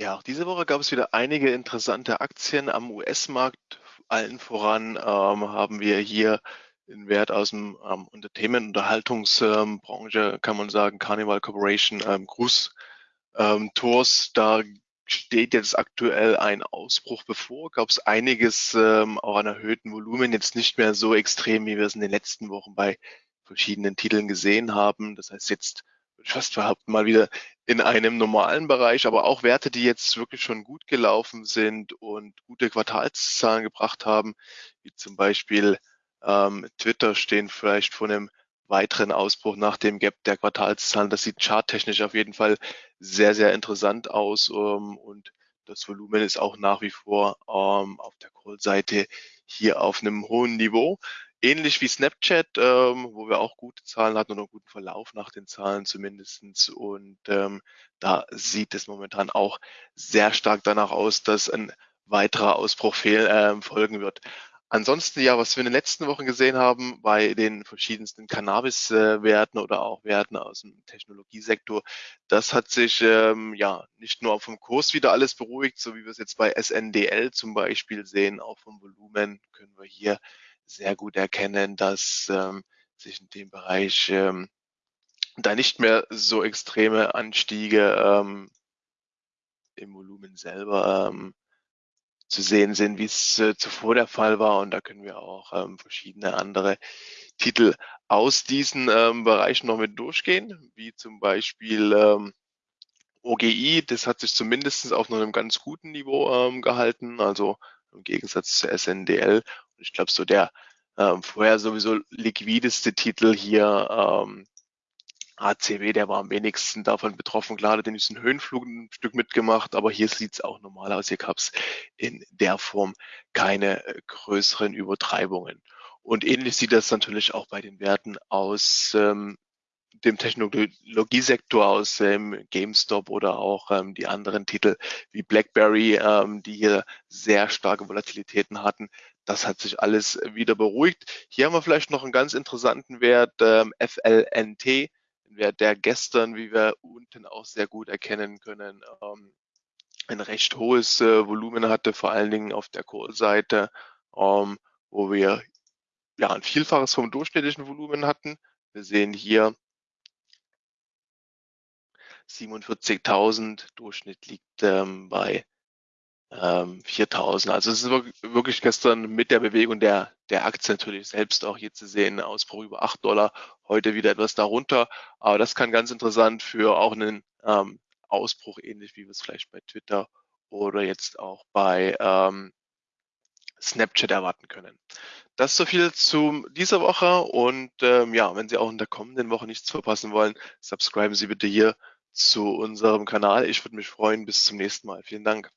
Ja, auch diese Woche gab es wieder einige interessante Aktien am US-Markt. Allen voran ähm, haben wir hier den Wert aus dem ähm, Entertainment- Unterhaltungsbranche, kann man sagen, Carnival Corporation, ähm, Gruß ähm, Tours. Da steht jetzt aktuell ein Ausbruch bevor. Gab es einiges ähm, auch an erhöhten Volumen, jetzt nicht mehr so extrem, wie wir es in den letzten Wochen bei verschiedenen Titeln gesehen haben. Das heißt jetzt fast behaupten, mal wieder in einem normalen Bereich, aber auch Werte, die jetzt wirklich schon gut gelaufen sind und gute Quartalszahlen gebracht haben, wie zum Beispiel ähm, Twitter stehen vielleicht vor einem weiteren Ausbruch nach dem Gap der Quartalszahlen. Das sieht charttechnisch auf jeden Fall sehr, sehr interessant aus ähm, und das Volumen ist auch nach wie vor ähm, auf der Call-Seite hier auf einem hohen Niveau ähnlich wie Snapchat, ähm, wo wir auch gute Zahlen hatten oder einen guten Verlauf nach den Zahlen zumindestens. Und ähm, da sieht es momentan auch sehr stark danach aus, dass ein weiterer Ausbruch fehl, äh, folgen wird. Ansonsten ja, was wir in den letzten Wochen gesehen haben bei den verschiedensten Cannabis-Werten oder auch Werten aus dem Technologiesektor, das hat sich ähm, ja nicht nur vom Kurs wieder alles beruhigt, so wie wir es jetzt bei SNDL zum Beispiel sehen, auch vom Volumen können wir hier sehr gut erkennen, dass ähm, sich in dem Bereich ähm, da nicht mehr so extreme Anstiege ähm, im Volumen selber ähm, zu sehen sind, wie es äh, zuvor der Fall war. Und da können wir auch ähm, verschiedene andere Titel aus diesen ähm, Bereichen noch mit durchgehen, wie zum Beispiel ähm, OGI, das hat sich zumindest auf einem ganz guten Niveau ähm, gehalten, also im Gegensatz zu SNDL. Ich glaube, so der ähm, vorher sowieso liquideste Titel hier, ähm, ACW, der war am wenigsten davon betroffen. Klar, hat den diesen Höhenflug ein Stück mitgemacht, aber hier sieht es auch normal aus. Hier gab es in der Form keine äh, größeren Übertreibungen. Und ähnlich sieht das natürlich auch bei den Werten aus ähm, dem Technologiesektor aus ähm, GameStop oder auch ähm, die anderen Titel wie BlackBerry, ähm, die hier sehr starke Volatilitäten hatten. Das hat sich alles wieder beruhigt. Hier haben wir vielleicht noch einen ganz interessanten Wert, ähm, FLNT, ein Wert, der gestern, wie wir unten auch sehr gut erkennen können, ähm, ein recht hohes äh, Volumen hatte, vor allen Dingen auf der Call-Seite, ähm, wo wir ja ein Vielfaches vom durchschnittlichen Volumen hatten. Wir sehen hier 47.000, Durchschnitt liegt ähm, bei ähm, 4.000. Also es ist wirklich gestern mit der Bewegung der, der Aktie natürlich selbst auch hier zu sehen, Ausbruch über 8 Dollar, heute wieder etwas darunter. Aber das kann ganz interessant für auch einen ähm, Ausbruch, ähnlich wie wir es vielleicht bei Twitter oder jetzt auch bei ähm, Snapchat erwarten können. Das so viel zu dieser Woche und ähm, ja, wenn Sie auch in der kommenden Woche nichts verpassen wollen, subscriben Sie bitte hier zu unserem Kanal. Ich würde mich freuen. Bis zum nächsten Mal. Vielen Dank.